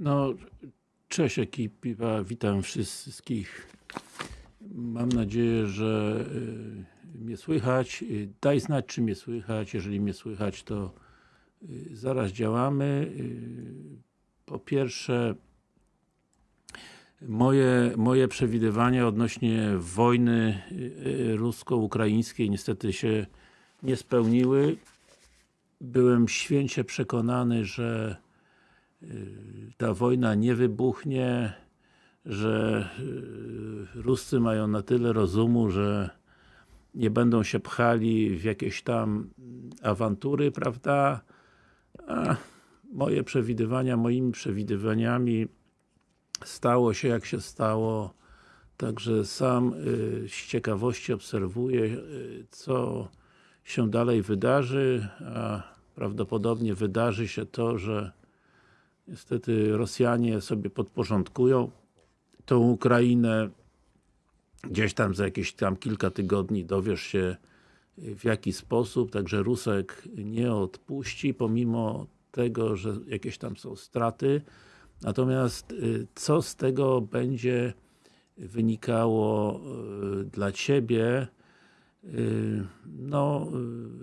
No, cześć ekipa, witam wszystkich. Mam nadzieję, że y, mnie słychać. Y, Daj znać, czy mnie słychać. Jeżeli mnie słychać, to y, zaraz działamy. Po pierwsze, moje, moje przewidywania odnośnie wojny rusko-ukraińskiej niestety się nie spełniły. Byłem święcie przekonany, że ta wojna nie wybuchnie, że y, Ruscy mają na tyle rozumu, że nie będą się pchali w jakieś tam awantury, prawda? A moje przewidywania, moimi przewidywaniami stało się jak się stało. Także sam y, z ciekawości obserwuję, y, co się dalej wydarzy, a prawdopodobnie wydarzy się to, że niestety Rosjanie sobie podporządkują tą Ukrainę. Gdzieś tam za jakieś tam kilka tygodni dowiesz się w jaki sposób, także Rusek nie odpuści, pomimo tego, że jakieś tam są straty. Natomiast y, co z tego będzie wynikało y, dla Ciebie, y, no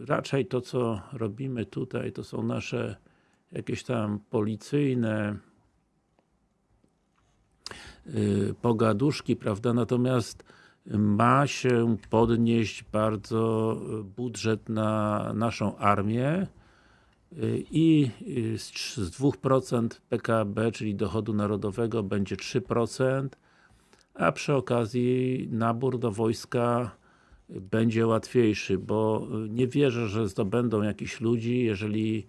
raczej to co robimy tutaj to są nasze jakieś tam policyjne pogaduszki, prawda, natomiast ma się podnieść bardzo budżet na naszą armię i z 2% PKB, czyli dochodu narodowego będzie 3%, a przy okazji nabór do wojska będzie łatwiejszy, bo nie wierzę, że zdobędą jakichś ludzi, jeżeli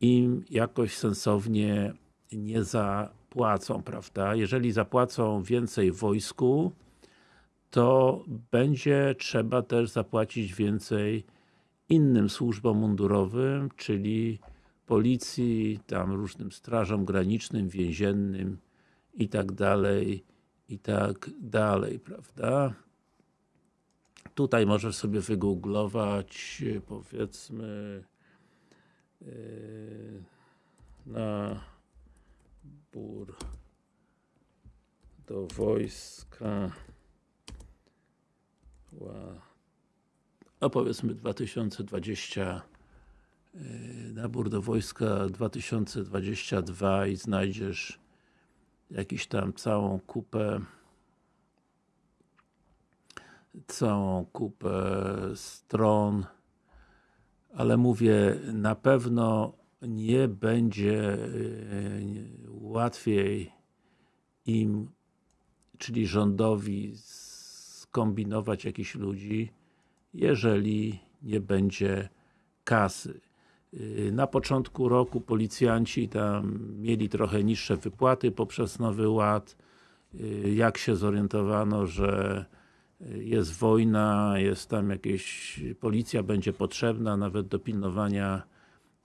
im jakoś sensownie nie zapłacą, prawda? Jeżeli zapłacą więcej wojsku, to będzie trzeba też zapłacić więcej innym służbom mundurowym, czyli policji, tam różnym strażom granicznym, więziennym i tak dalej, i tak dalej, prawda? Tutaj możesz sobie wygooglować, powiedzmy, na bór do wojska. No powiedzmy 2020 yy, nabór do wojska 2022 i znajdziesz jakiś tam całą kupę całą kupę stron ale mówię, na pewno nie będzie e, łatwiej im, czyli rządowi skombinować jakichś ludzi, jeżeli nie będzie kasy. E, na początku roku policjanci tam mieli trochę niższe wypłaty poprzez Nowy Ład. E, jak się zorientowano, że jest wojna, jest tam jakieś, policja będzie potrzebna nawet do pilnowania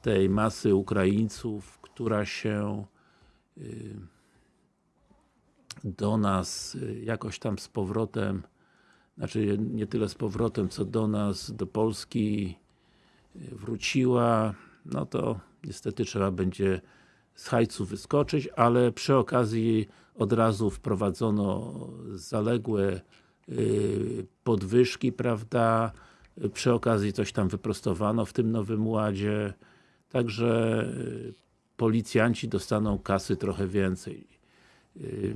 tej masy Ukraińców, która się y, do nas y, jakoś tam z powrotem, znaczy nie tyle z powrotem, co do nas, do Polski y, wróciła, no to niestety trzeba będzie z hajcu wyskoczyć, ale przy okazji od razu wprowadzono zaległe podwyżki, prawda, przy okazji coś tam wyprostowano w tym Nowym Ładzie, także y, policjanci dostaną kasy trochę więcej. Y,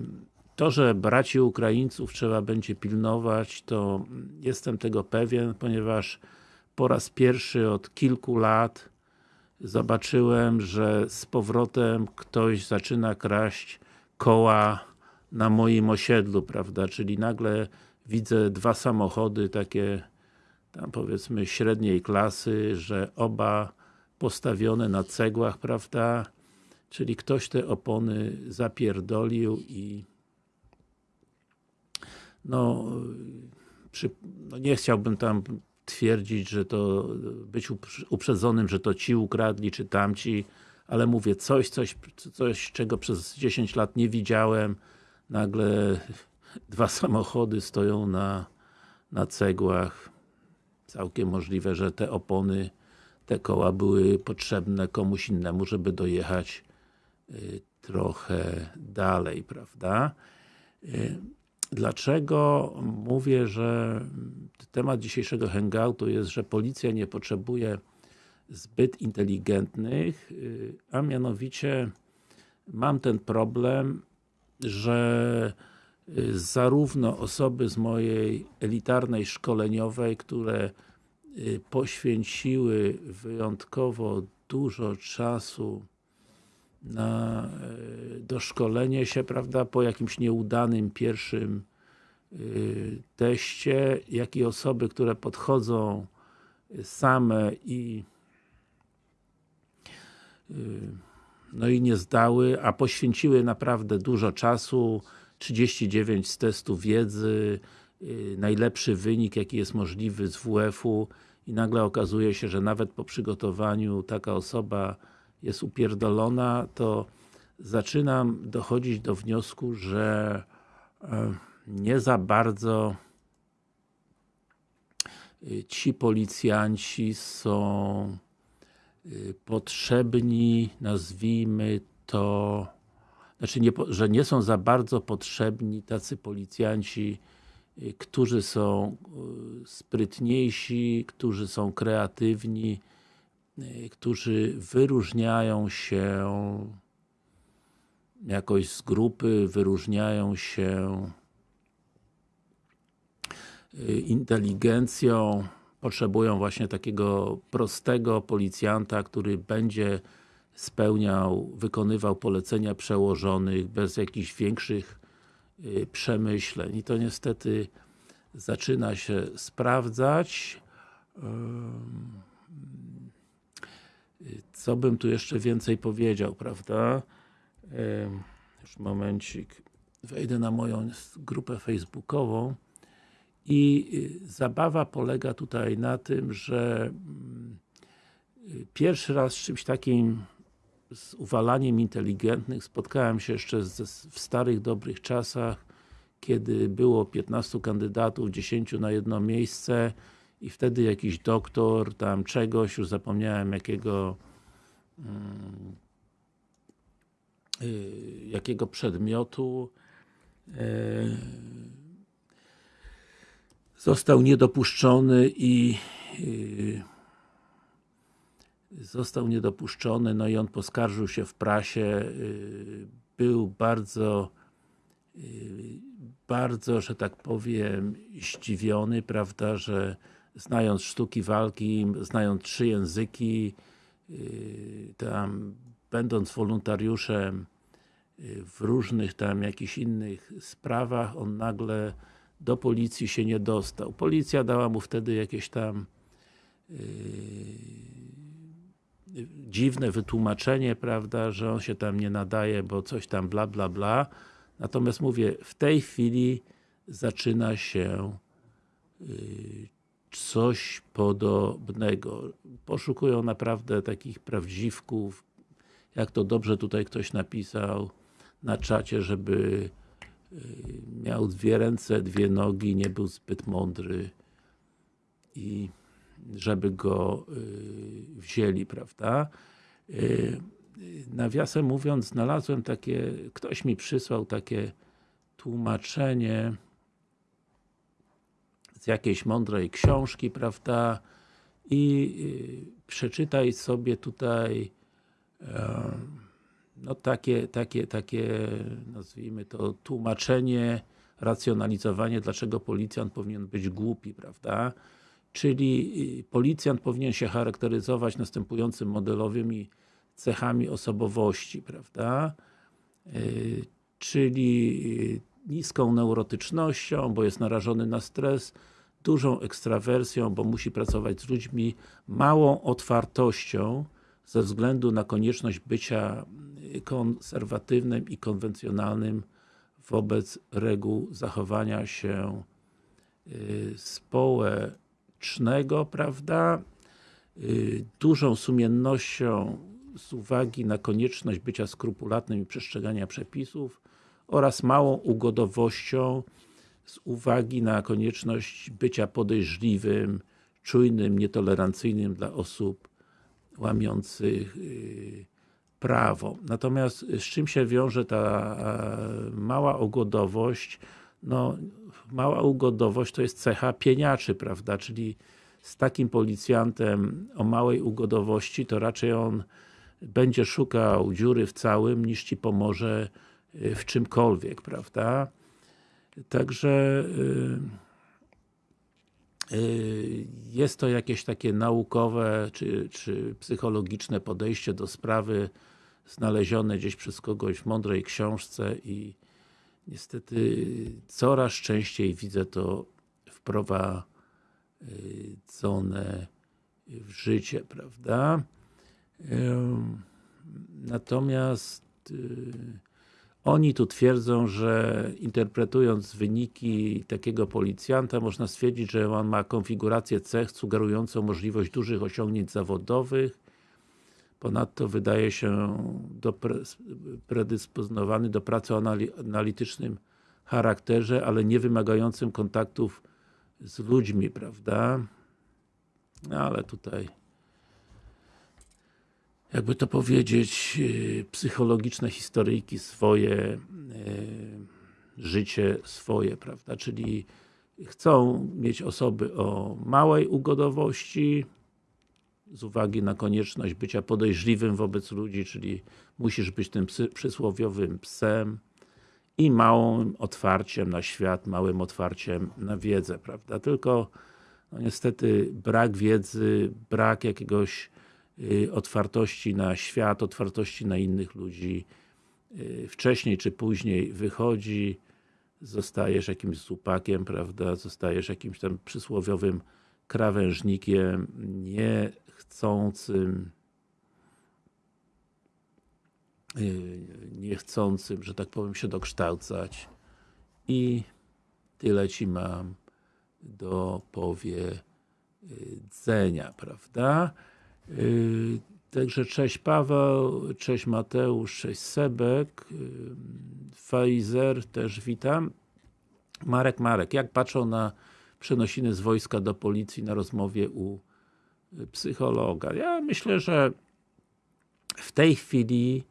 to, że braci Ukraińców trzeba będzie pilnować, to jestem tego pewien, ponieważ po raz pierwszy od kilku lat zobaczyłem, że z powrotem ktoś zaczyna kraść koła na moim osiedlu, prawda, czyli nagle widzę dwa samochody takie tam powiedzmy średniej klasy, że oba postawione na cegłach, prawda? Czyli ktoś te opony zapierdolił i no, przy, no nie chciałbym tam twierdzić, że to być uprzedzonym, że to ci ukradli, czy tamci, ale mówię, coś, coś, coś, czego przez 10 lat nie widziałem, nagle dwa samochody stoją na, na cegłach. Całkiem możliwe, że te opony, te koła były potrzebne komuś innemu, żeby dojechać y, trochę dalej, prawda? Dlaczego mówię, że temat dzisiejszego hangoutu jest, że policja nie potrzebuje zbyt inteligentnych, a mianowicie mam ten problem, że zarówno osoby z mojej elitarnej szkoleniowej, które poświęciły wyjątkowo dużo czasu na doszkolenie się, prawda, po jakimś nieudanym pierwszym teście, jak i osoby, które podchodzą same i no i nie zdały, a poświęciły naprawdę dużo czasu, 39 z testu wiedzy, najlepszy wynik jaki jest możliwy z WF-u i nagle okazuje się, że nawet po przygotowaniu taka osoba jest upierdolona, to zaczynam dochodzić do wniosku, że nie za bardzo ci policjanci są potrzebni, nazwijmy to, znaczy, nie, że nie są za bardzo potrzebni tacy policjanci, którzy są sprytniejsi, którzy są kreatywni, którzy wyróżniają się jakoś z grupy, wyróżniają się inteligencją, potrzebują właśnie takiego prostego policjanta, który będzie spełniał, wykonywał polecenia przełożonych bez jakichś większych przemyśleń i to niestety zaczyna się sprawdzać. Co bym tu jeszcze więcej powiedział, prawda? Już momencik. Wejdę na moją grupę facebookową i zabawa polega tutaj na tym, że pierwszy raz z czymś takim z uwalaniem inteligentnych. Spotkałem się jeszcze w starych, dobrych czasach kiedy było 15 kandydatów, 10 na jedno miejsce i wtedy jakiś doktor tam czegoś, już zapomniałem jakiego yy, jakiego przedmiotu yy, został niedopuszczony i yy, został niedopuszczony, no i on poskarżył się w prasie, był bardzo bardzo, że tak powiem, zdziwiony, prawda, że znając sztuki walki, znając trzy języki, tam będąc wolontariuszem w różnych tam jakichś innych sprawach, on nagle do policji się nie dostał. Policja dała mu wtedy jakieś tam dziwne wytłumaczenie, prawda, że on się tam nie nadaje, bo coś tam bla bla bla. Natomiast mówię, w tej chwili zaczyna się coś podobnego. Poszukują naprawdę takich prawdziwków, jak to dobrze tutaj ktoś napisał na czacie, żeby miał dwie ręce, dwie nogi, nie był zbyt mądry i żeby go wzięli, prawda? nawiasem mówiąc, znalazłem takie, ktoś mi przysłał takie tłumaczenie z jakiejś mądrej książki, prawda? I y, przeczytaj sobie tutaj no takie, takie, takie, nazwijmy to, tłumaczenie, racjonalizowanie, dlaczego policjant powinien być głupi, prawda? Czyli y, policjant powinien się charakteryzować następującym modelowymi cechami osobowości, prawda? Y, czyli niską neurotycznością, bo jest narażony na stres, dużą ekstrawersją, bo musi pracować z ludźmi, małą otwartością ze względu na konieczność bycia konserwatywnym i konwencjonalnym wobec reguł zachowania się y, społecznego, prawda? Y, dużą sumiennością z uwagi na konieczność bycia skrupulatnym i przestrzegania przepisów oraz małą ugodowością z uwagi na konieczność bycia podejrzliwym, czujnym, nietolerancyjnym dla osób łamiących yy, prawo. Natomiast z czym się wiąże ta mała ugodowość? No, mała ugodowość to jest cecha pieniaczy, prawda? Czyli z takim policjantem o małej ugodowości, to raczej on będzie szukał dziury w całym, niż Ci pomoże y, w czymkolwiek, prawda? Także yy, yy, jest to jakieś takie naukowe, czy, czy psychologiczne podejście do sprawy znalezione gdzieś przez kogoś w mądrej książce i niestety coraz częściej widzę to wprowadzone w życie, prawda? Natomiast y, oni tu twierdzą, że interpretując wyniki takiego policjanta, można stwierdzić, że on ma konfigurację cech sugerującą możliwość dużych osiągnięć zawodowych. Ponadto wydaje się do predysponowany do pracy o analitycznym charakterze, ale nie wymagającym kontaktów z ludźmi, prawda? No, ale tutaj jakby to powiedzieć, y, psychologiczne historyjki swoje, y, życie swoje, prawda, czyli chcą mieć osoby o małej ugodowości, z uwagi na konieczność bycia podejrzliwym wobec ludzi, czyli musisz być tym psy, przysłowiowym psem i małym otwarciem na świat, małym otwarciem na wiedzę, prawda, tylko no niestety brak wiedzy, brak jakiegoś Y, otwartości na świat, otwartości na innych ludzi y, wcześniej czy później wychodzi, zostajesz jakimś zupakiem, prawda, zostajesz jakimś tam przysłowiowym krawężnikiem, niechcącym y, niechcącym, że tak powiem, się dokształcać i tyle Ci mam do powiedzenia, prawda? Yy, także cześć Paweł, cześć Mateusz, cześć Sebek, Pfizer też witam. Marek, Marek, jak patrzą na przenosiny z wojska do policji na rozmowie u y, psychologa? Ja myślę, że w tej chwili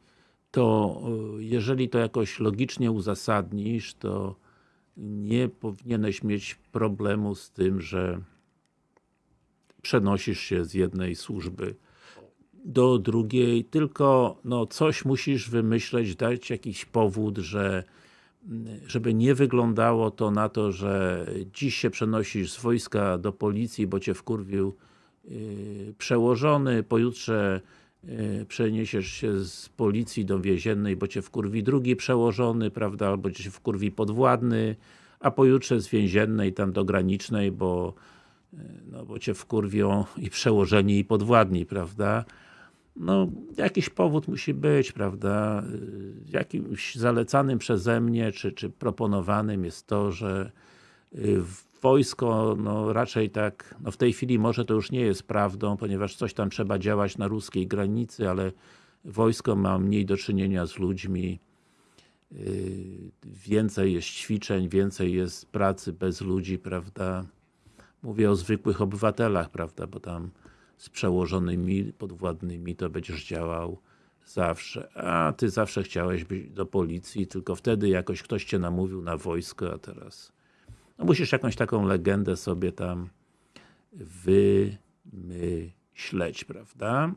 to y, jeżeli to jakoś logicznie uzasadnisz, to nie powinieneś mieć problemu z tym, że przenosisz się z jednej służby do drugiej, tylko no, coś musisz wymyśleć, dać jakiś powód, że żeby nie wyglądało to na to, że dziś się przenosisz z wojska do policji, bo cię wkurwił przełożony, pojutrze yy, przeniesiesz się z policji do więziennej, bo cię wkurwi drugi przełożony, prawda, albo cię wkurwi podwładny, a pojutrze z więziennej tam do granicznej, bo no bo cię wkurwią i przełożeni i podwładni, prawda? No, jakiś powód musi być, prawda? Jakimś zalecanym przeze mnie, czy, czy proponowanym jest to, że y, wojsko, no raczej tak, no w tej chwili może to już nie jest prawdą, ponieważ coś tam trzeba działać na ruskiej granicy, ale wojsko ma mniej do czynienia z ludźmi, y, więcej jest ćwiczeń, więcej jest pracy bez ludzi, prawda? Mówię o zwykłych obywatelach, prawda, bo tam z przełożonymi, podwładnymi to będziesz działał zawsze. A ty zawsze chciałeś być do policji, tylko wtedy jakoś ktoś cię namówił na wojsko, a teraz no musisz jakąś taką legendę sobie tam wymyśleć, prawda?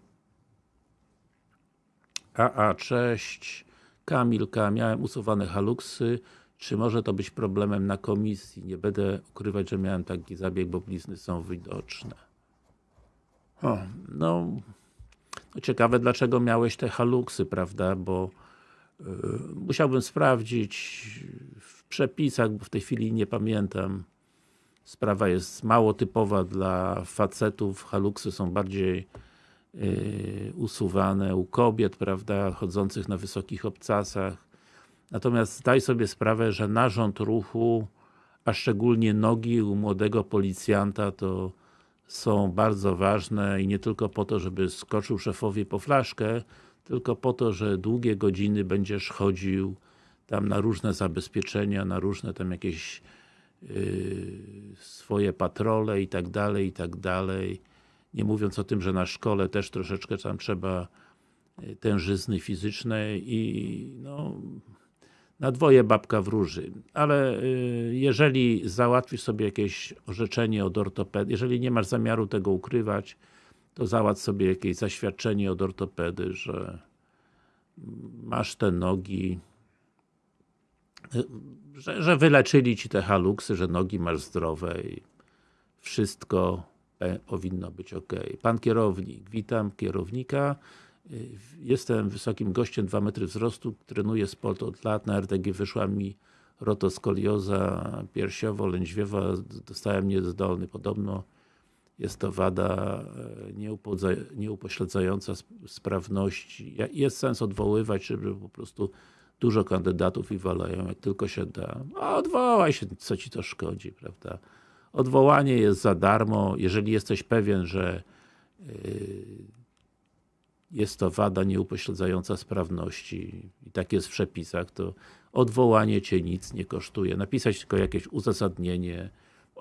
A, a, cześć. Kamilka, miałem usuwane haluksy, czy może to być problemem na komisji? Nie będę ukrywać, że miałem taki zabieg, bo blizny są widoczne. O, no, no ciekawe dlaczego miałeś te haluksy, prawda, bo yy, musiałbym sprawdzić w przepisach, bo w tej chwili nie pamiętam. Sprawa jest mało typowa dla facetów, haluksy są bardziej yy, usuwane u kobiet, prawda, chodzących na wysokich obcasach. Natomiast zdaj sobie sprawę, że narząd ruchu, a szczególnie nogi u młodego policjanta to są bardzo ważne i nie tylko po to, żeby skoczył szefowi po flaszkę, tylko po to, że długie godziny będziesz chodził tam na różne zabezpieczenia, na różne tam jakieś yy, swoje patrole i tak dalej, i tak dalej. Nie mówiąc o tym, że na szkole też troszeczkę tam trzeba y, tężyzny fizycznej i no, na dwoje babka wróży, ale y, jeżeli załatwisz sobie jakieś orzeczenie od ortopedy, jeżeli nie masz zamiaru tego ukrywać, to załatw sobie jakieś zaświadczenie od ortopedy, że masz te nogi, y, że, że wyleczyli Ci te haluksy, że nogi masz zdrowe i wszystko powinno być ok. Pan kierownik, witam kierownika. Jestem wysokim gościem, 2 metry wzrostu, trenuję sport od lat, na RTG wyszła mi rotoskolioza piersiowo-lędźwiowa, dostałem niezdolny. Podobno jest to wada e, nieupośledzająca sprawności. Jest sens odwoływać, żeby po prostu dużo kandydatów i walają, jak tylko się da. A odwołaj się, co ci to szkodzi, prawda? Odwołanie jest za darmo, jeżeli jesteś pewien, że yy, jest to wada nieupośledzająca sprawności i tak jest w przepisach, to odwołanie Cię nic nie kosztuje. Napisać tylko jakieś uzasadnienie,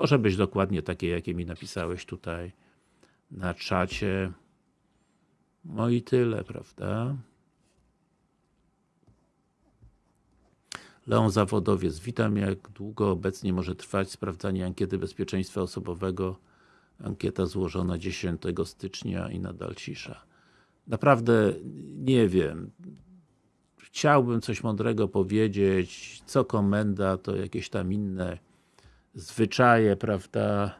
może być dokładnie takie, jakie mi napisałeś tutaj na czacie. No i tyle, prawda? Leon Zawodowiec, witam. Jak długo obecnie może trwać sprawdzanie ankiety bezpieczeństwa osobowego? Ankieta złożona 10 stycznia i nadal cisza. Naprawdę nie wiem. Chciałbym coś mądrego powiedzieć, co komenda, to jakieś tam inne zwyczaje, prawda?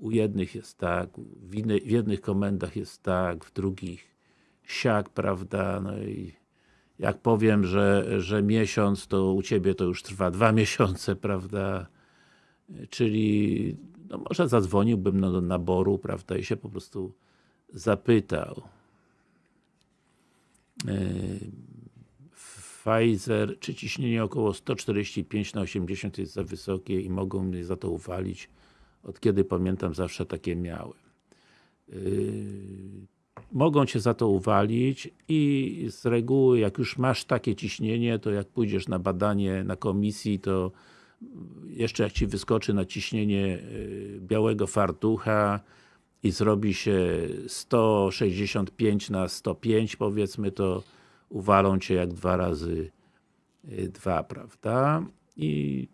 U jednych jest tak, w, w jednych komendach jest tak, w drugich siak, prawda? No i jak powiem, że, że miesiąc, to u Ciebie to już trwa dwa miesiące, prawda? Czyli, no może zadzwoniłbym do naboru, prawda, i się po prostu zapytał. E, Pfizer, czy ciśnienie około 145 na 80 jest za wysokie i mogą mnie za to uwalić? Od kiedy pamiętam, zawsze takie miałem. E, mogą Cię za to uwalić i z reguły, jak już masz takie ciśnienie, to jak pójdziesz na badanie na komisji, to jeszcze jak Ci wyskoczy na ciśnienie e, białego fartucha, i zrobi się 165 na 105 powiedzmy, to uwalą Cię jak dwa razy y, dwa, prawda? I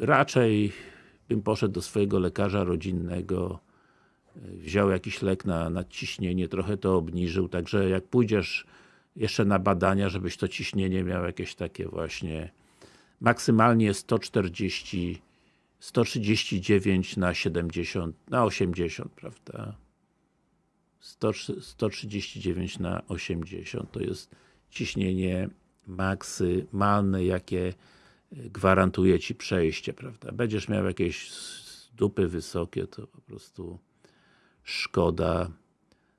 raczej bym poszedł do swojego lekarza rodzinnego, wziął jakiś lek na nadciśnienie, trochę to obniżył, także jak pójdziesz jeszcze na badania, żebyś to ciśnienie miał jakieś takie właśnie maksymalnie 140 139 na 70, na 80, prawda? 100, 139 na 80 to jest ciśnienie maksymalne, jakie gwarantuje Ci przejście, prawda? Będziesz miał jakieś dupy wysokie, to po prostu szkoda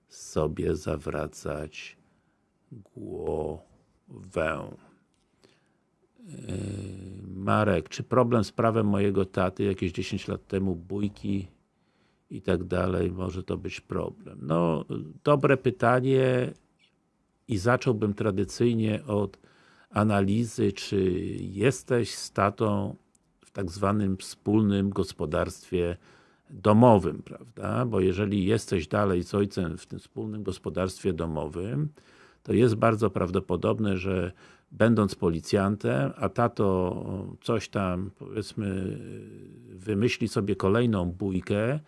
sobie zawracać głowę. Yy, Marek, czy problem z prawem mojego taty jakieś 10 lat temu, bójki i tak dalej, może to być problem? No, dobre pytanie i zacząłbym tradycyjnie od analizy, czy jesteś z tatą w tak zwanym wspólnym gospodarstwie domowym, prawda? Bo jeżeli jesteś dalej z ojcem w tym wspólnym gospodarstwie domowym, to jest bardzo prawdopodobne, że będąc policjantem, a tato coś tam, powiedzmy, wymyśli sobie kolejną bójkę,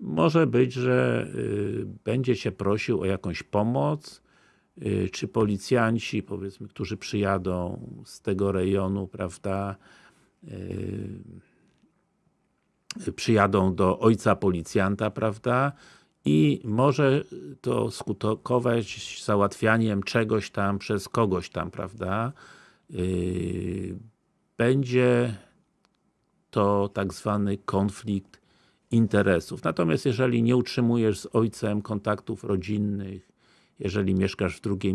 może być, że y, będzie Cię prosił o jakąś pomoc, y, czy policjanci, powiedzmy, którzy przyjadą z tego rejonu, prawda, y, przyjadą do ojca policjanta, prawda, i może to skutkować załatwianiem czegoś tam przez kogoś tam, prawda? Yy, będzie to tak zwany konflikt interesów. Natomiast jeżeli nie utrzymujesz z ojcem kontaktów rodzinnych, jeżeli mieszkasz w drugiej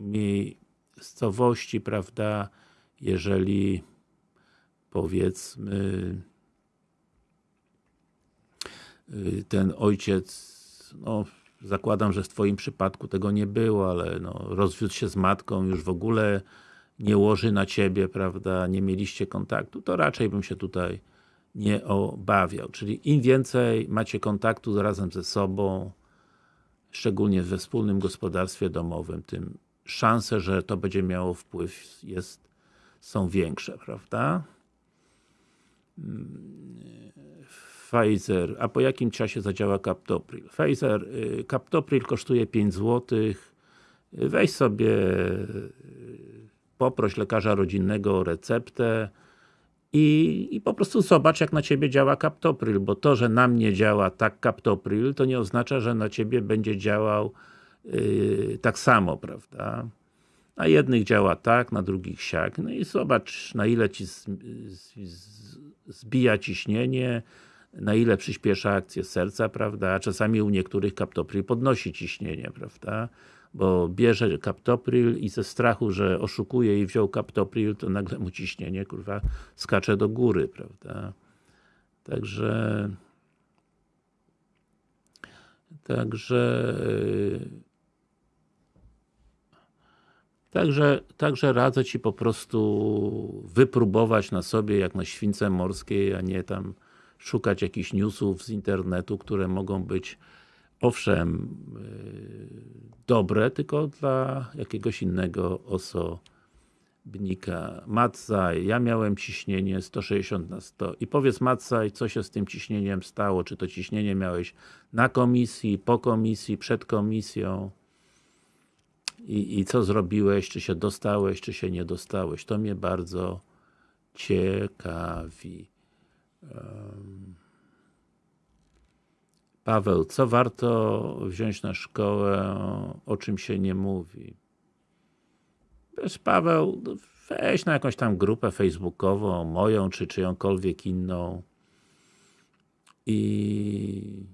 miejscowości, prawda, jeżeli powiedzmy ten ojciec no, zakładam, że w Twoim przypadku tego nie było, ale no, rozwiódł się z matką, już w ogóle nie łoży na Ciebie, prawda, nie mieliście kontaktu, to raczej bym się tutaj nie obawiał. Czyli im więcej macie kontaktu razem ze sobą, szczególnie we wspólnym gospodarstwie domowym, tym szanse, że to będzie miało wpływ jest, są większe, prawda? Pfizer, a po jakim czasie zadziała Captopril? Pfizer, y, Captopril kosztuje 5 zł. Weź sobie, y, poproś lekarza rodzinnego o receptę i, i po prostu zobacz, jak na Ciebie działa Captopril, bo to, że na mnie działa tak Captopril, to nie oznacza, że na Ciebie będzie działał yy, tak samo, prawda? Na jednych działa tak, na drugich siak. No i zobacz, na ile Ci z, z, z, zbija ciśnienie, na ile przyspiesza akcję serca, prawda? Czasami u niektórych Captopril podnosi ciśnienie, prawda? Bo bierze Captopril i ze strachu, że oszukuje i wziął Captopril, to nagle mu ciśnienie, kurwa, skacze do góry, prawda? Także Także Także, także radzę Ci po prostu wypróbować na sobie, jak na śwince morskiej, a nie tam szukać jakichś newsów z internetu, które mogą być owszem yy, dobre, tylko dla jakiegoś innego osobnika. Matsaj, ja miałem ciśnienie 160 na 100 i powiedz Matsaj, co się z tym ciśnieniem stało, czy to ciśnienie miałeś na komisji, po komisji, przed komisją i, i co zrobiłeś, czy się dostałeś, czy się nie dostałeś. To mnie bardzo ciekawi. Paweł, co warto wziąć na szkołę, o czym się nie mówi? Wiesz, Paweł, no weź na jakąś tam grupę facebookową, moją, czy czyjąkolwiek inną i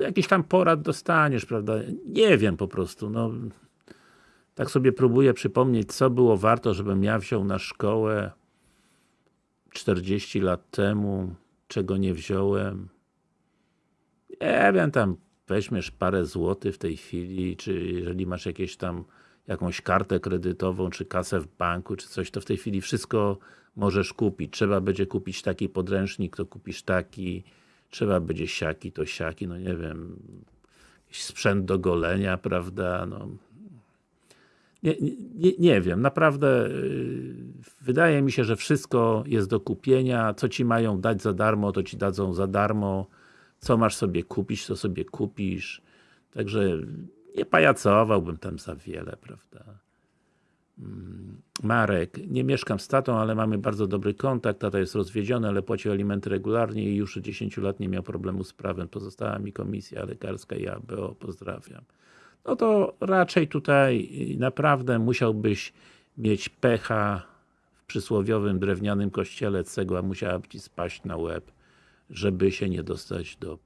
jakiś tam porad dostaniesz, prawda? Nie wiem po prostu, no. Tak sobie próbuję przypomnieć, co było warto, żebym ja wziął na szkołę 40 lat temu, czego nie wziąłem. Nie wiem, tam weźmiesz parę złotych w tej chwili, czy jeżeli masz jakieś tam jakąś kartę kredytową, czy kasę w banku, czy coś, to w tej chwili wszystko możesz kupić. Trzeba będzie kupić taki podręcznik, to kupisz taki, trzeba będzie siaki, to siaki, no nie wiem, sprzęt do golenia, prawda, no. Nie, nie, nie wiem, naprawdę yy, wydaje mi się, że wszystko jest do kupienia, co Ci mają dać za darmo, to Ci dadzą za darmo, co masz sobie kupić, to sobie kupisz, także nie pajacowałbym tam za wiele, prawda. Marek, nie mieszkam z tatą, ale mamy bardzo dobry kontakt, tata jest rozwiedziony, ale płacił alimenty regularnie i już od 10 lat nie miał problemu z prawem. Pozostała mi komisja lekarska i ABO, pozdrawiam. No to raczej tutaj naprawdę musiałbyś mieć pecha w przysłowiowym drewnianym kościele, cegła musiałaby Ci spaść na łeb, żeby się nie dostać do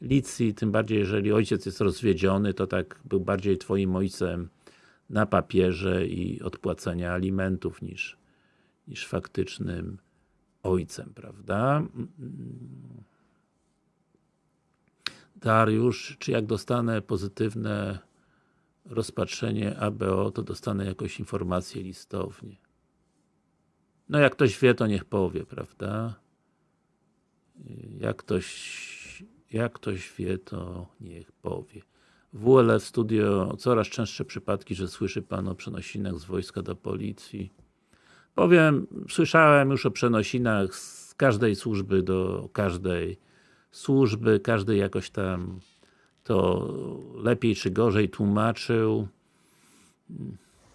policji, tym bardziej jeżeli ojciec jest rozwiedziony, to tak był bardziej Twoim ojcem na papierze i odpłacenia alimentów niż, niż faktycznym ojcem, prawda? Dariusz, czy jak dostanę pozytywne rozpatrzenie ABO, to dostanę jakąś informację listownie. No jak ktoś wie, to niech powie, prawda? Jak ktoś, jak ktoś wie, to niech powie. WLF Studio, coraz częstsze przypadki, że słyszy Pan o przenosinach z wojska do policji. Powiem, słyszałem już o przenosinach z każdej służby do każdej służby, każdy jakoś tam to lepiej czy gorzej tłumaczył,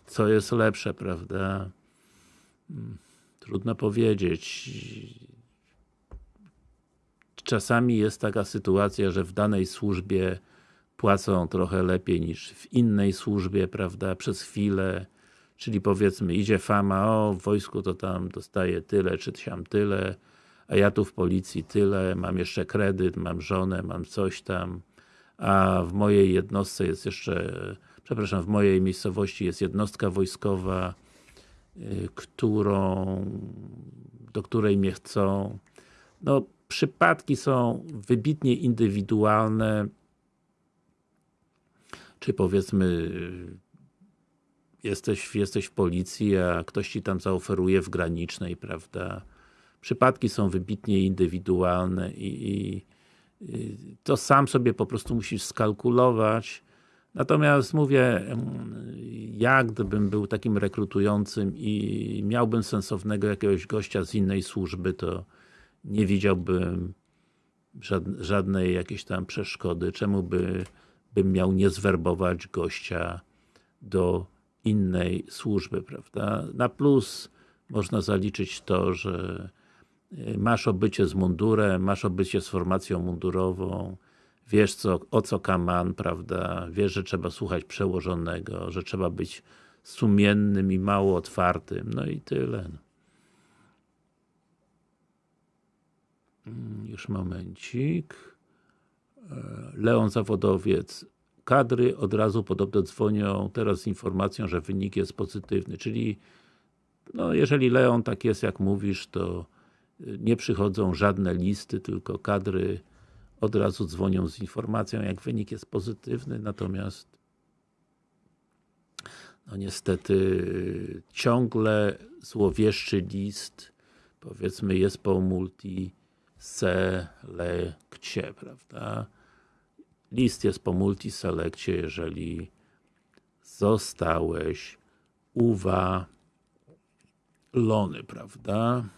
co jest lepsze, prawda? Trudno powiedzieć. Czasami jest taka sytuacja, że w danej służbie płacą trochę lepiej niż w innej służbie, prawda, przez chwilę, czyli powiedzmy idzie fama, o w wojsku to tam dostaję tyle, czy tam tyle, a ja tu w policji tyle, mam jeszcze kredyt, mam żonę, mam coś tam, a w mojej jednostce jest jeszcze, przepraszam, w mojej miejscowości jest jednostka wojskowa, y, którą, do której mnie chcą. No, przypadki są wybitnie indywidualne, czy powiedzmy jesteś, jesteś w policji, a ktoś ci tam zaoferuje w granicznej, prawda, Przypadki są wybitnie indywidualne i, i, i to sam sobie po prostu musisz skalkulować. Natomiast mówię, ja gdybym był takim rekrutującym i miałbym sensownego jakiegoś gościa z innej służby, to nie widziałbym żadnej jakiejś tam przeszkody, czemu by, bym miał nie zwerbować gościa do innej służby, prawda? Na plus można zaliczyć to, że masz obycie z mundurem, masz obycie z formacją mundurową, wiesz co, o co kaman, prawda? Wiesz, że trzeba słuchać przełożonego, że trzeba być sumiennym i mało otwartym, no i tyle. Mm, już momencik. E, Leon Zawodowiec. Kadry od razu podobno dzwonią teraz z informacją, że wynik jest pozytywny, czyli no jeżeli Leon tak jest jak mówisz, to nie przychodzą żadne listy, tylko kadry od razu dzwonią z informacją, jak wynik jest pozytywny, natomiast no niestety ciągle złowieszczy list powiedzmy jest po multi selekcie, prawda? List jest po multiselekcie, jeżeli zostałeś uwalony, prawda?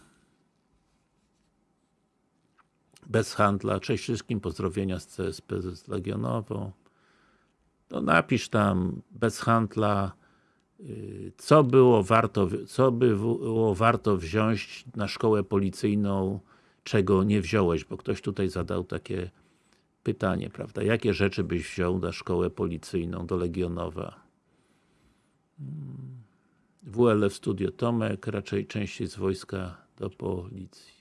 Bez handla. Cześć wszystkim, pozdrowienia z CSP z Legionową. No napisz tam, bez handla, y, co było warto, co by było warto wziąć na szkołę policyjną czego nie wziąłeś, bo ktoś tutaj zadał takie pytanie, prawda? Jakie rzeczy byś wziął na szkołę policyjną do Legionowa? Hmm. WLF Studio Tomek, raczej częściej z wojska do policji.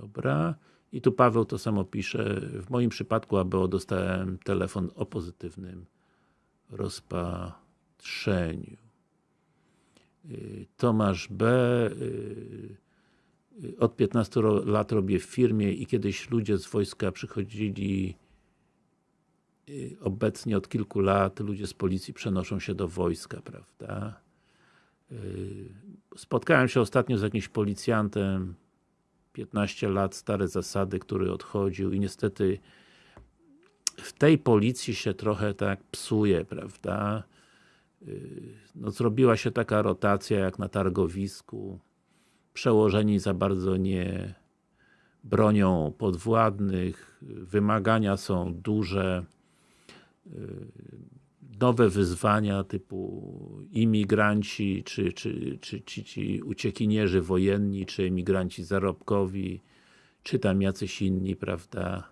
Dobra. I tu Paweł to samo pisze. W moim przypadku ABO dostałem telefon o pozytywnym rozpatrzeniu. Y, Tomasz B. Y, y, od 15 lat robię w firmie i kiedyś ludzie z wojska przychodzili obecnie od kilku lat ludzie z policji przenoszą się do wojska, prawda? Spotkałem się ostatnio z jakimś policjantem 15 lat, stare zasady, który odchodził i niestety w tej policji się trochę tak psuje, prawda? no, zrobiła się taka rotacja jak na targowisku. Przełożeni za bardzo nie bronią podwładnych, wymagania są duże, nowe wyzwania typu imigranci, czy, czy, czy, czy ci uciekinierzy wojenni, czy emigranci zarobkowi, czy tam jacyś inni, prawda?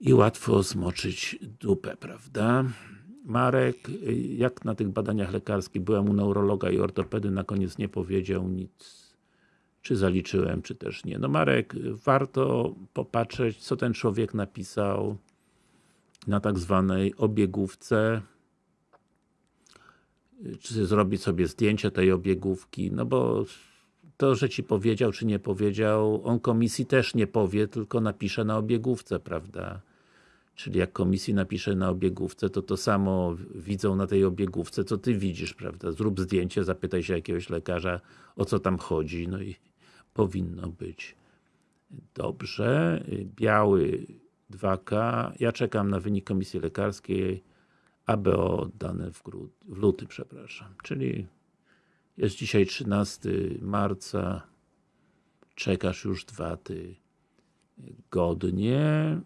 I łatwo zmoczyć dupę, prawda? Marek, jak na tych badaniach lekarskich, byłem u neurologa i ortopedy, na koniec nie powiedział nic, czy zaliczyłem, czy też nie. No Marek, warto popatrzeć, co ten człowiek napisał na tak zwanej obiegówce, czy zrobić sobie zdjęcie tej obiegówki, no bo to, że Ci powiedział, czy nie powiedział, on komisji też nie powie, tylko napisze na obiegówce, prawda? Czyli jak komisji napisze na obiegówce, to to samo widzą na tej obiegówce, co Ty widzisz, prawda? Zrób zdjęcie, zapytaj się jakiegoś lekarza, o co tam chodzi, no i powinno być dobrze. Biały 2K. Ja czekam na wynik komisji lekarskiej, ABO oddane w, w luty, przepraszam. Czyli jest dzisiaj 13 marca, czekasz już dwa ty godnie.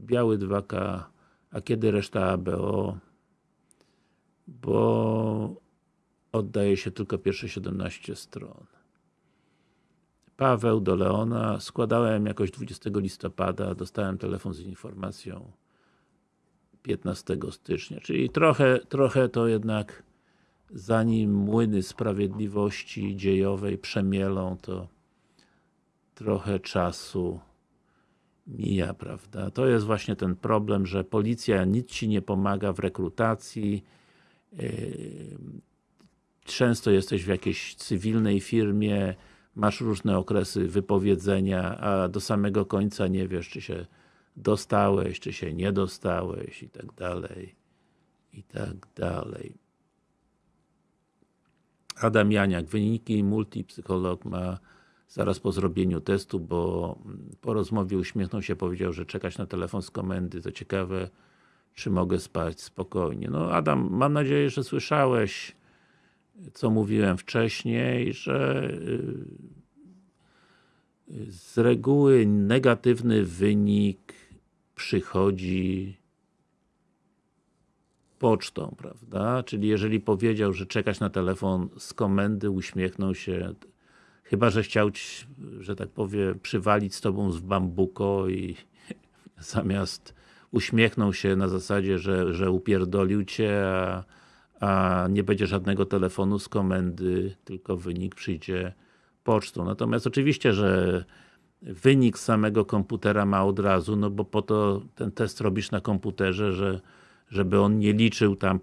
Biały 2K, a kiedy reszta ABO? Bo oddaje się tylko pierwsze 17 stron. Paweł do Leona, składałem jakoś 20 listopada, dostałem telefon z informacją 15 stycznia, czyli trochę, trochę to jednak zanim młyny sprawiedliwości dziejowej przemielą, to trochę czasu mija, prawda? To jest właśnie ten problem, że policja nic Ci nie pomaga w rekrutacji, yy, często jesteś w jakiejś cywilnej firmie, masz różne okresy wypowiedzenia, a do samego końca nie wiesz, czy się dostałeś, czy się nie dostałeś i tak dalej, i tak dalej. Adam Janiak, wyniki multipsycholog ma zaraz po zrobieniu testu, bo po rozmowie uśmiechnął się, powiedział, że czekać na telefon z komendy, to ciekawe, czy mogę spać spokojnie. No Adam, mam nadzieję, że słyszałeś, co mówiłem wcześniej, że y, z reguły negatywny wynik przychodzi pocztą, prawda? Czyli jeżeli powiedział, że czekać na telefon z komendy, uśmiechnął się, chyba, że chciał, ci, że tak powiem, przywalić z tobą z bambuko i zamiast uśmiechnął się na zasadzie, że, że upierdolił cię, a, a nie będzie żadnego telefonu z komendy, tylko wynik przyjdzie pocztą. Natomiast oczywiście, że wynik samego komputera ma od razu, no bo po to ten test robisz na komputerze, że żeby on nie liczył tam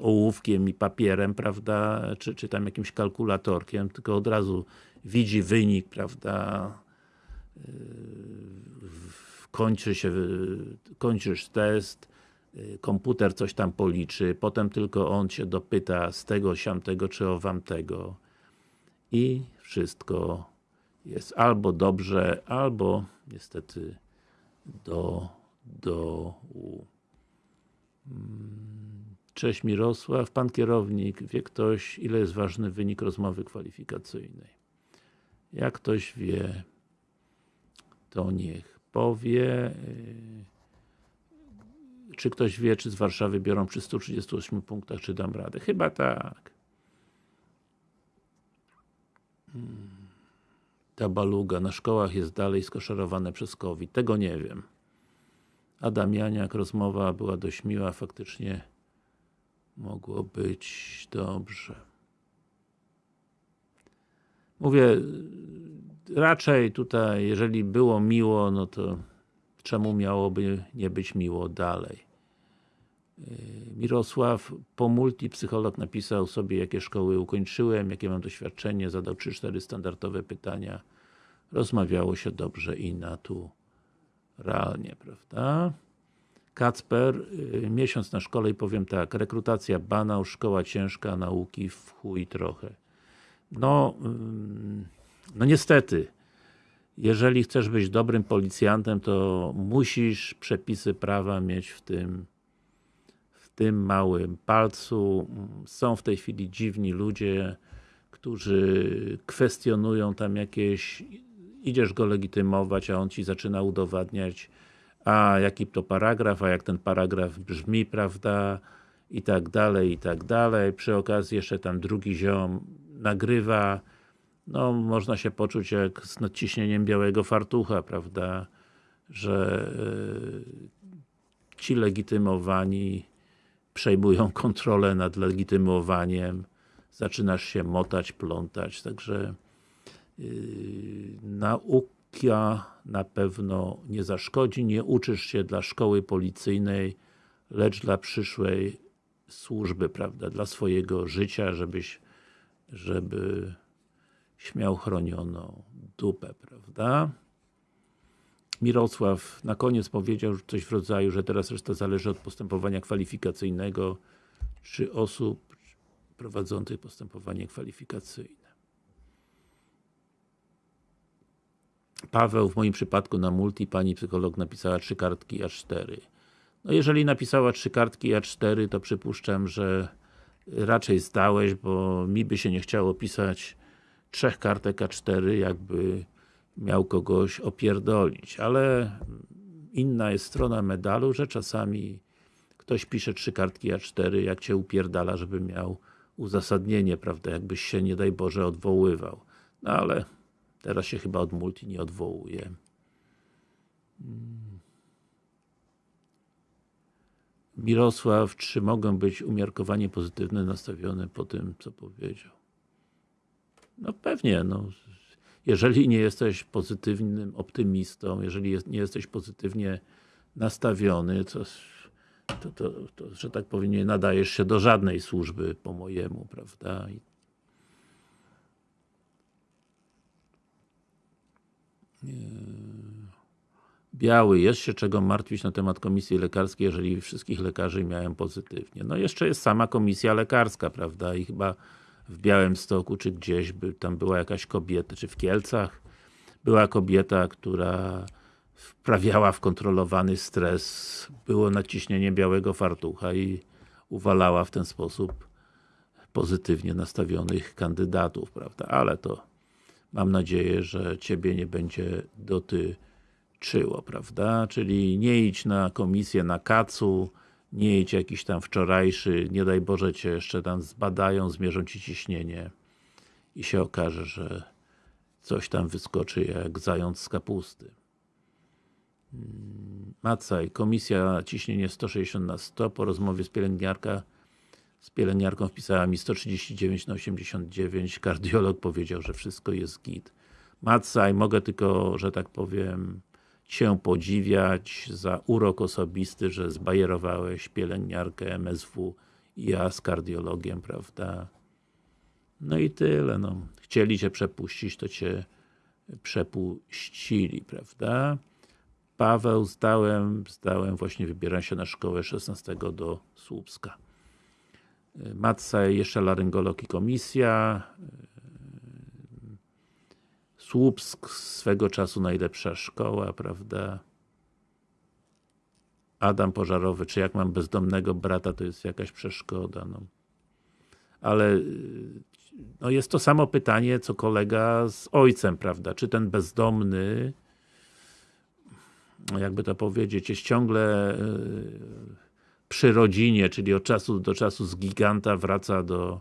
ołówkiem i papierem, prawda, czy, czy tam jakimś kalkulatorkiem, tylko od razu widzi wynik, prawda, yy, kończy się, kończysz test, yy, komputer coś tam policzy, potem tylko on się dopyta z tego, siamtego, czy owamtego i wszystko jest albo dobrze, albo niestety do dołu. Cześć Mirosław, Pan kierownik, wie ktoś ile jest ważny wynik rozmowy kwalifikacyjnej? Jak ktoś wie, to niech powie. Czy ktoś wie, czy z Warszawy biorą przy 138 punktach, czy dam radę? Chyba tak. Ta baluga na szkołach jest dalej skoszarowane przez COVID. Tego nie wiem. Adam Janiak, rozmowa była dość miła, faktycznie mogło być dobrze. Mówię, raczej tutaj, jeżeli było miło, no to czemu miałoby nie być miło dalej? Yy, Mirosław, po multi psycholog napisał sobie, jakie szkoły ukończyłem, jakie mam doświadczenie, zadał 3-4 standardowe pytania. Rozmawiało się dobrze i naturalnie, prawda? Kacper, yy, miesiąc na szkole i powiem tak, rekrutacja banał, szkoła ciężka, nauki w chuj trochę. No, no niestety, jeżeli chcesz być dobrym policjantem, to musisz przepisy prawa mieć w tym tym małym palcu. Są w tej chwili dziwni ludzie, którzy kwestionują tam jakieś idziesz go legitymować, a on ci zaczyna udowadniać a jaki to paragraf, a jak ten paragraf brzmi, prawda, i tak dalej, i tak dalej. Przy okazji jeszcze tam drugi ziom nagrywa, no można się poczuć jak z nadciśnieniem białego fartucha, prawda, że yy, ci legitymowani przejmują kontrolę nad legitymowaniem, zaczynasz się motać, plątać, także yy, nauka na pewno nie zaszkodzi, nie uczysz się dla szkoły policyjnej, lecz dla przyszłej służby, prawda, dla swojego życia, żebyś żeby śmiał chronioną dupę, prawda? Mirosław na koniec powiedział coś w rodzaju, że teraz reszta zależy od postępowania kwalifikacyjnego czy osób prowadzących postępowanie kwalifikacyjne. Paweł, w moim przypadku na multi pani psycholog napisała trzy kartki A4. No jeżeli napisała trzy kartki A4, to przypuszczam, że raczej zdałeś, bo mi by się nie chciało pisać trzech kartek A4, jakby miał kogoś opierdolić, ale inna jest strona medalu, że czasami ktoś pisze trzy kartki A4, jak cię upierdala, żeby miał uzasadnienie, prawda, jakbyś się, nie daj Boże, odwoływał. No ale teraz się chyba od multi nie odwołuje. Mirosław, czy mogą być umiarkowanie pozytywne nastawione po tym, co powiedział? No pewnie, no. Jeżeli nie jesteś pozytywnym optymistą, jeżeli jest, nie jesteś pozytywnie nastawiony, to, to, to, to, że tak powiem, nie nadajesz się do żadnej służby po mojemu, prawda? I Biały, jest się czego martwić na temat komisji lekarskiej, jeżeli wszystkich lekarzy miałem pozytywnie. No jeszcze jest sama komisja lekarska, prawda, i chyba w Białymstoku, czy gdzieś, by tam była jakaś kobieta, czy w Kielcach, była kobieta, która wprawiała w kontrolowany stres, było naciśnienie białego fartucha i uwalała w ten sposób pozytywnie nastawionych kandydatów, prawda, ale to mam nadzieję, że Ciebie nie będzie dotyczyło, prawda, czyli nie idź na komisję na kacu, nie idź jakiś tam wczorajszy, nie daj Boże Cię jeszcze tam zbadają, zmierzą Ci ciśnienie i się okaże, że coś tam wyskoczy jak zając z kapusty. Macaj, komisja ciśnienie 160 na 100, po rozmowie z pielęgniarka z pielęgniarką wpisała mi 139 na 89, kardiolog powiedział, że wszystko jest git. Macaj, mogę tylko, że tak powiem, Cię podziwiać za urok osobisty, że zbajerowałeś pielęgniarkę MSW i ja z kardiologiem, prawda? No i tyle, no. Chcieli Cię przepuścić, to Cię przepuścili, prawda? Paweł, zdałem, zdałem, właśnie wybieram się na szkołę 16 do Słupska. Matca, jeszcze laryngolog i komisja. Słupsk, swego czasu najlepsza szkoła, prawda? Adam Pożarowy, czy jak mam bezdomnego brata, to jest jakaś przeszkoda, no. Ale no jest to samo pytanie, co kolega z ojcem, prawda? Czy ten bezdomny jakby to powiedzieć, jest ciągle przy rodzinie, czyli od czasu do czasu z giganta wraca do,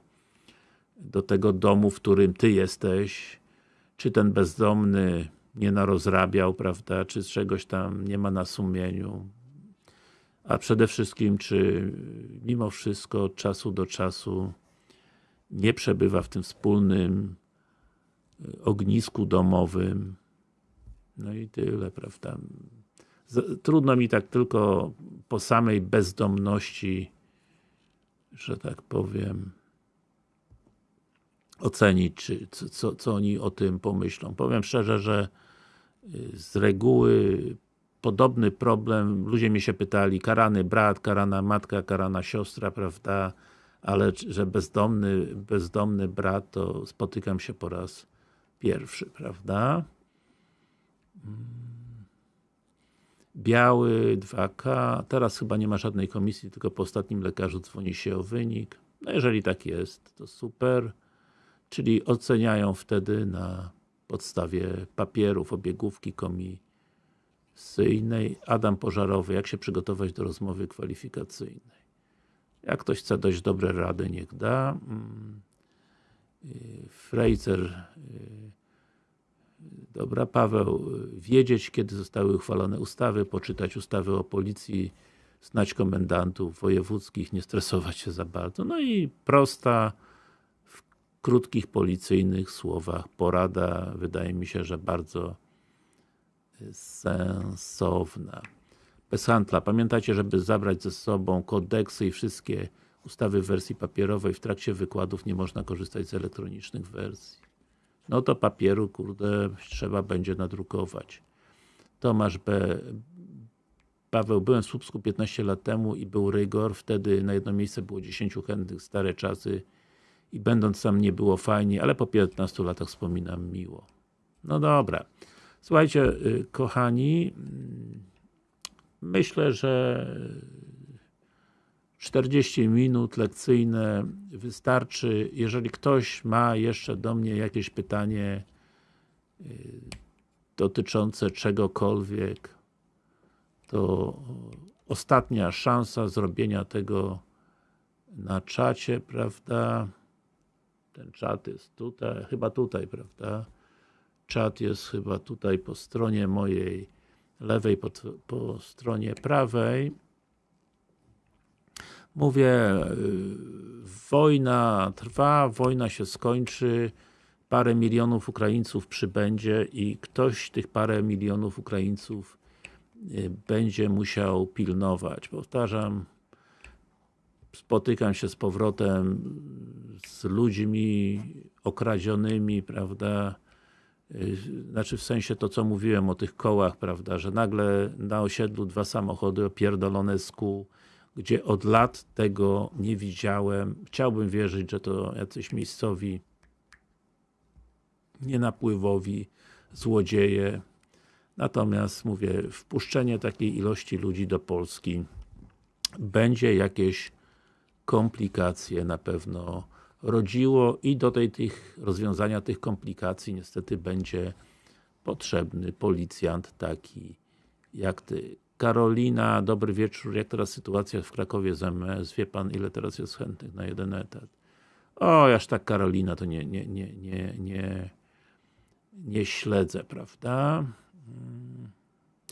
do tego domu, w którym ty jesteś, czy ten bezdomny nie narozrabiał, prawda, czy czegoś tam nie ma na sumieniu, a przede wszystkim, czy mimo wszystko od czasu do czasu nie przebywa w tym wspólnym ognisku domowym, no i tyle, prawda. Trudno mi tak tylko po samej bezdomności, że tak powiem, ocenić, czy, co, co oni o tym pomyślą. Powiem szczerze, że y, z reguły podobny problem, ludzie mi się pytali, karany brat, karana matka, karana siostra, prawda, ale że bezdomny, bezdomny brat, to spotykam się po raz pierwszy, prawda. Hmm. Biały 2K, teraz chyba nie ma żadnej komisji, tylko po ostatnim lekarzu dzwoni się o wynik. No jeżeli tak jest, to super. Czyli oceniają wtedy na podstawie papierów, obiegówki komisyjnej. Adam Pożarowy, jak się przygotować do rozmowy kwalifikacyjnej. Jak ktoś chce dość dobre rady, niech da. Mm. Frejcer y, Dobra, Paweł, wiedzieć kiedy zostały uchwalone ustawy, poczytać ustawy o policji, znać komendantów wojewódzkich, nie stresować się za bardzo. No i prosta, krótkich policyjnych słowach porada, wydaje mi się, że bardzo sensowna. Bez handla. Pamiętajcie, żeby zabrać ze sobą kodeksy i wszystkie ustawy w wersji papierowej. W trakcie wykładów nie można korzystać z elektronicznych wersji no to papieru, kurde, trzeba będzie nadrukować. Tomasz B. Paweł, byłem w Słupsku 15 lat temu i był rygor, wtedy na jedno miejsce było 10 chętnych, stare czasy i będąc tam nie było fajnie, ale po 15 latach wspominam miło. No dobra. Słuchajcie, y, kochani, mm, myślę, że 40 minut lekcyjne wystarczy. Jeżeli ktoś ma jeszcze do mnie jakieś pytanie y, dotyczące czegokolwiek, to ostatnia szansa zrobienia tego na czacie, prawda? Ten czat jest tutaj, chyba tutaj, prawda? Czat jest chyba tutaj po stronie mojej lewej, po, po stronie prawej. Mówię, y, wojna trwa, wojna się skończy, parę milionów Ukraińców przybędzie i ktoś tych parę milionów Ukraińców y, będzie musiał pilnować. Powtarzam, spotykam się z powrotem z ludźmi okradzionymi, prawda, y, znaczy w sensie to, co mówiłem o tych kołach, prawda, że nagle na osiedlu dwa samochody opierdolone z kół, gdzie od lat tego nie widziałem. Chciałbym wierzyć, że to jacyś miejscowi nienapływowi złodzieje. Natomiast mówię, wpuszczenie takiej ilości ludzi do Polski będzie jakieś komplikacje na pewno rodziło i do tej, tych rozwiązania tych komplikacji niestety będzie potrzebny policjant taki jak ty. Karolina, dobry wieczór. Jak teraz sytuacja w Krakowie z MS? Wie pan ile teraz jest chętnych na jeden etat? O, aż tak Karolina to nie, nie, nie, nie, nie, nie śledzę, prawda? Hmm.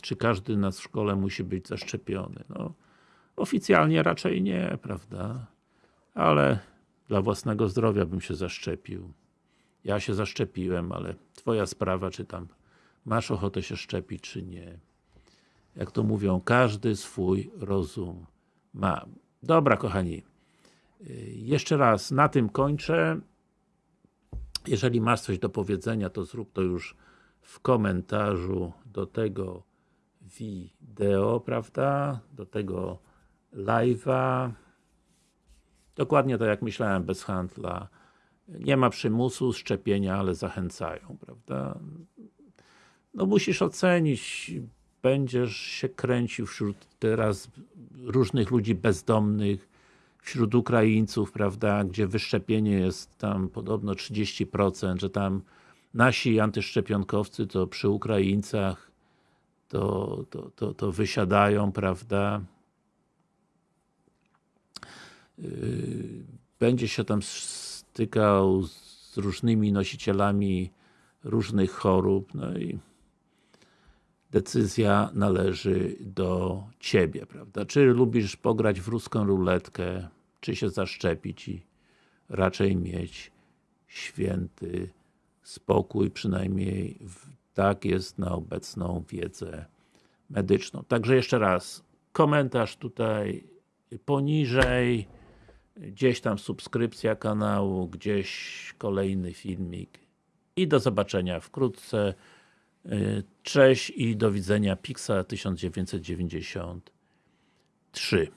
Czy każdy nas w szkole musi być zaszczepiony? No, oficjalnie raczej nie, prawda? Ale dla własnego zdrowia bym się zaszczepił. Ja się zaszczepiłem, ale twoja sprawa, czy tam masz ochotę się szczepić, czy nie. Jak to mówią, każdy swój rozum ma. Dobra, kochani. Jeszcze raz, na tym kończę. Jeżeli masz coś do powiedzenia, to zrób to już w komentarzu do tego wideo, prawda? Do tego live'a. Dokładnie tak jak myślałem, bez handla. Nie ma przymusu szczepienia, ale zachęcają, prawda? No musisz ocenić, będziesz się kręcił wśród teraz różnych ludzi bezdomnych, wśród Ukraińców, prawda, gdzie wyszczepienie jest tam podobno 30%, że tam nasi antyszczepionkowcy to przy Ukraińcach to, to, to, to wysiadają, prawda. Yy, będzie się tam stykał z różnymi nosicielami różnych chorób, no i decyzja należy do Ciebie, prawda? Czy lubisz pograć w ruską ruletkę, czy się zaszczepić i raczej mieć święty spokój, przynajmniej tak jest na obecną wiedzę medyczną. Także jeszcze raz, komentarz tutaj poniżej, gdzieś tam subskrypcja kanału, gdzieś kolejny filmik i do zobaczenia wkrótce. Cześć i do widzenia Pixa 1993